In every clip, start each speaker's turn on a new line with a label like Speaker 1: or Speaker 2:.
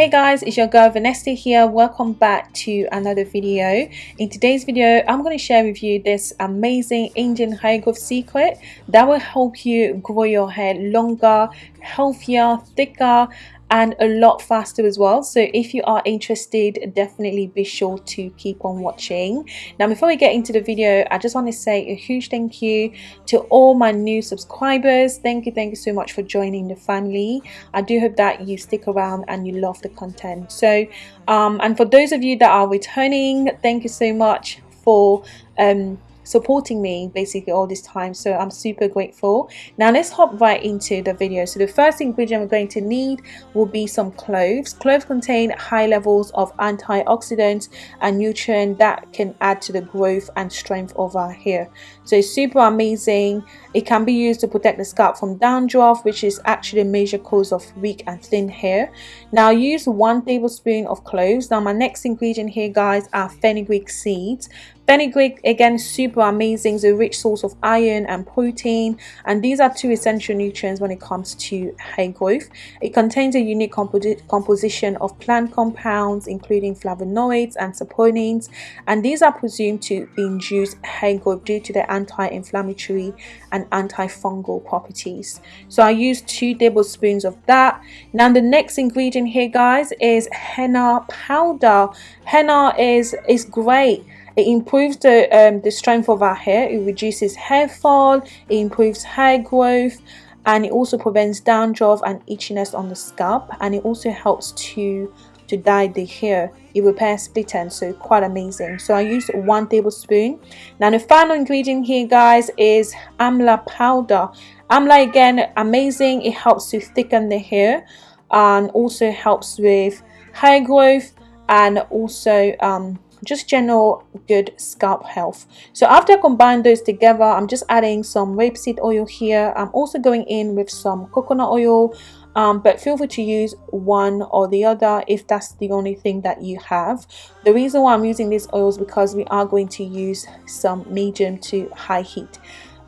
Speaker 1: Hey guys, it's your girl Vanessa here. Welcome back to another video. In today's video, I'm going to share with you this amazing Indian hair growth secret that will help you grow your hair longer, healthier, thicker, and a lot faster as well. So if you are interested definitely be sure to keep on watching. Now before we get into the video i just want to say a huge thank you to all my new subscribers. Thank you thank you so much for joining the family. I do hope that you stick around and you love the content. So um and for those of you that are returning thank you so much for um supporting me basically all this time so i'm super grateful. Now let's hop right into the video. So the first ingredient we're going to need will be some cloves. Cloves contain high levels of antioxidants and nutrients that can add to the growth and strength of our hair. So it's super amazing. It can be used to protect the scalp from dandruff which is actually a major cause of weak and thin hair. Now use one tablespoon of cloves. Now my next ingredient here guys are fenugreek seeds Fenugreek again super amazing, it's a rich source of iron and protein and these are two essential nutrients when it comes to hair growth. It contains a unique composition of plant compounds including flavonoids and saponins and these are presumed to induce hair growth due to their anti-inflammatory and antifungal properties. So I use two tablespoons of that. Now the next ingredient here guys is henna powder. Henna is, is great it improves the, um, the strength of our hair, it reduces hair fall, it improves hair growth, and it also prevents dandruff and itchiness on the scalp, and it also helps to to dye the hair. It repairs split ends so quite amazing. So i use one tablespoon. Now the final ingredient here guys is amla powder. Amla again amazing. It helps to thicken the hair and also helps with hair growth and also um, just general good scalp health. So after I combine those together I'm just adding some rapeseed oil here. I'm also going in with some coconut oil. Um, but feel free to use one or the other if that's the only thing that you have. The reason why I'm using these oils because we are going to use some medium to high heat.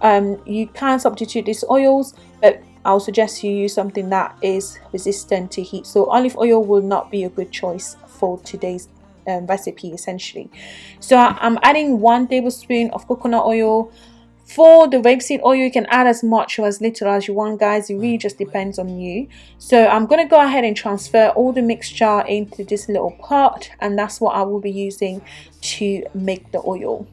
Speaker 1: Um, you can substitute these oils but I'll suggest you use something that is resistant to heat. So olive oil will not be a good choice for today's um, recipe essentially. So I'm adding one tablespoon of coconut oil. For the rapeseed oil you can add as much or as little as you want guys. It really just depends on you. So I'm going to go ahead and transfer all the mixture into this little pot and that's what I will be using to make the oil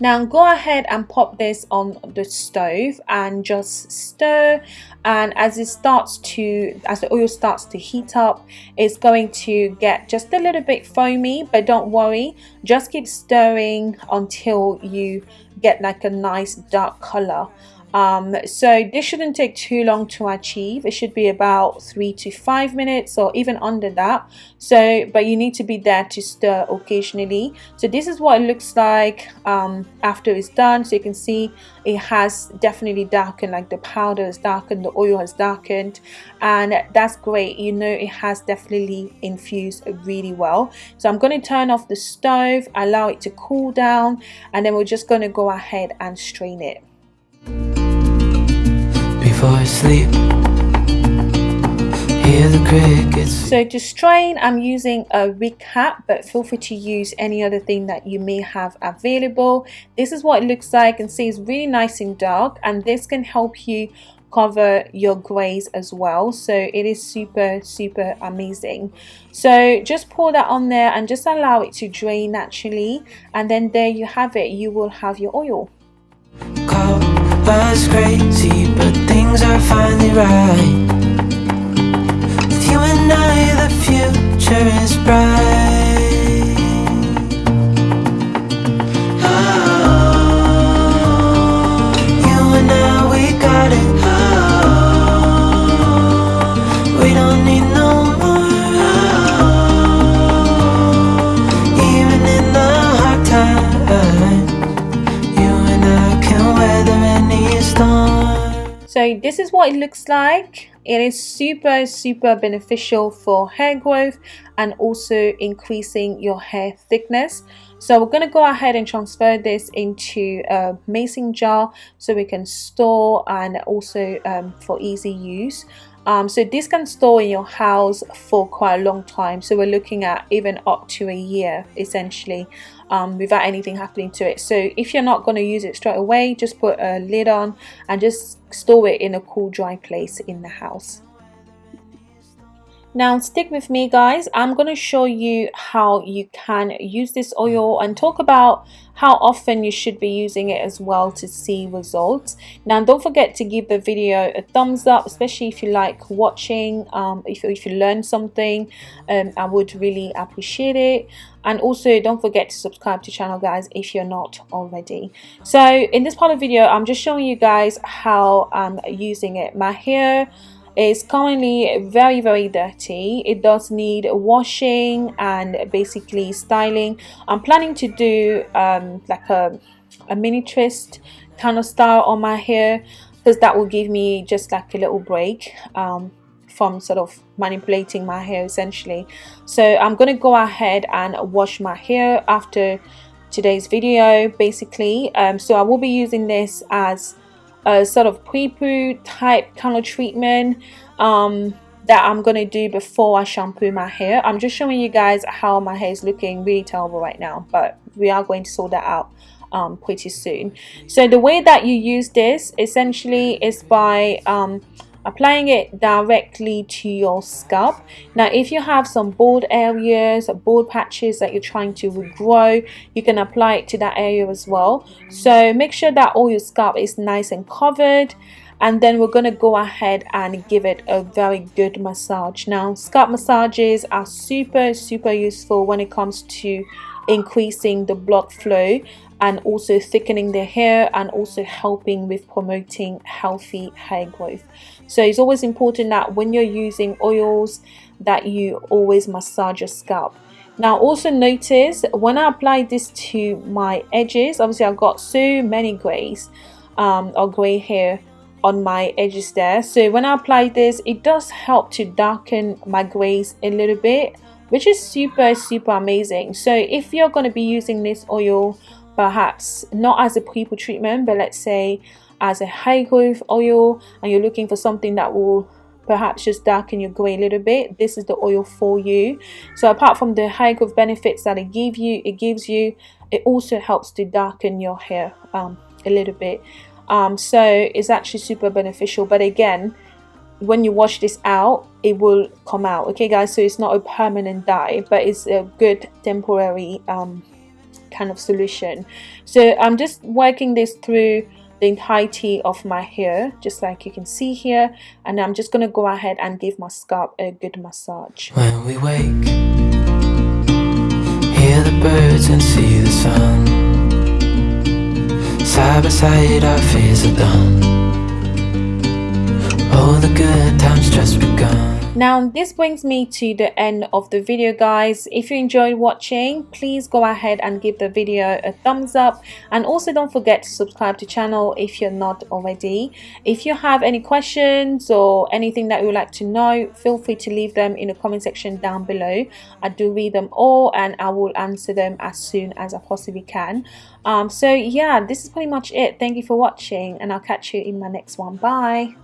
Speaker 1: Now go ahead and pop this on the stove and just stir. And as it starts to as the oil starts to heat up it's going to get just a little bit foamy but don't worry. Just keep stirring until you get like a nice dark color um, so this shouldn't take too long to achieve. It should be about three to five minutes or even under that. So but you need to be there to stir occasionally. So this is what it looks like um, after it's done. So you can see it has definitely darkened like the powder has darkened the oil has darkened and that's great. You know it has definitely infused really well. So I'm going to turn off the stove allow it to cool down and then we're just going to go ahead and strain it before sleep. Hear the crickets. So to strain I'm um, using a wig cap but feel free to use any other thing that you may have available. This is what it looks like and see it's really nice and dark and this can help you cover your grays as well. So it is super super amazing. So just pour that on there and just allow it to drain naturally and then there you have it. You will have your oil. Was crazy, but things are finally right. With you and I, the future is bright. So this is what it looks like. It is super super beneficial for hair growth and also increasing your hair thickness. So we're going to go ahead and transfer this into a mason jar so we can store and also um, for easy use um, so this can store in your house for quite a long time. So we're looking at even up to a year essentially um, without anything happening to it. So if you're not going to use it straight away, just put a lid on and just store it in a cool dry place in the house. Now stick with me guys, I'm going to show you how you can use this oil and talk about how often you should be using it as well to see results. Now don't forget to give the video a thumbs up, especially if you like watching, um, if, if you learn something, um, I would really appreciate it. And also don't forget to subscribe to channel guys if you're not already. So in this part of the video, I'm just showing you guys how I'm using it. My hair is currently very very dirty. It does need washing and basically styling. I'm planning to do um, like a, a mini twist kind of style on my hair because that will give me just like a little break um, from sort of manipulating my hair essentially. So I'm gonna go ahead and wash my hair after today's video basically. Um, so I will be using this as a sort of pre-poo type kind of treatment um, that I'm to do before I shampoo my hair. I'm just showing you guys how my hair is looking really terrible right now, but we are going to sort that out um, pretty soon. So the way that you use this essentially is by um, applying it directly to your scalp. Now if you have some bald areas bald patches that you're trying to regrow you can apply it to that area as well. So make sure that all your scalp is nice and covered and then we're going to go ahead and give it a very good massage. Now scalp massages are super super useful when it comes to increasing the blood flow and also thickening the hair and also helping with promoting healthy hair growth. So it's always important that when you're using oils that you always massage your scalp. Now also notice when I apply this to my edges obviously I've got so many grays um, or gray hair on my edges there. So when I apply this it does help to darken my grays a little bit which is super super amazing. So if you're going to be using this oil perhaps not as a pre-poo treatment but let's say as a high growth oil and you're looking for something that will perhaps just darken your gray a little bit this is the oil for you. So apart from the high growth benefits that it give you it gives you it also helps to darken your hair um, a little bit. Um, so it's actually super beneficial but again when you wash this out it will come out okay guys? So it's not a permanent dye but it's a good temporary um, kind of solution. So I'm just working this through the entirety of my hair just like you can see here. And I'm just gonna go ahead and give my scalp a good massage. When we wake hear the birds and see the sun. Side by side our fears are done. All the good times just begun now this brings me to the end of the video guys. If you enjoyed watching please go ahead and give the video a thumbs up. And also don't forget to subscribe to the channel if you're not already. If you have any questions or anything that you would like to know feel free to leave them in the comment section down below. I do read them all and i will answer them as soon as i possibly can. Um, so yeah this is pretty much it. Thank you for watching and i'll catch you in my next one. Bye